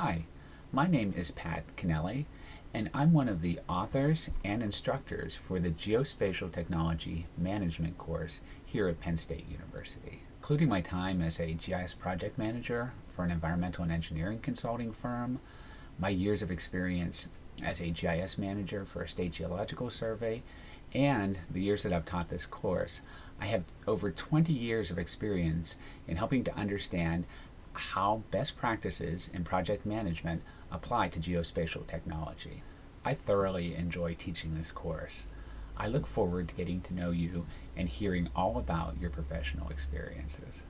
Hi, my name is Pat Kennelly, and I'm one of the authors and instructors for the Geospatial Technology Management course here at Penn State University. Including my time as a GIS project manager for an environmental and engineering consulting firm, my years of experience as a GIS manager for a state geological survey, and the years that I've taught this course, I have over 20 years of experience in helping to understand how best practices in project management apply to geospatial technology. I thoroughly enjoy teaching this course. I look forward to getting to know you and hearing all about your professional experiences.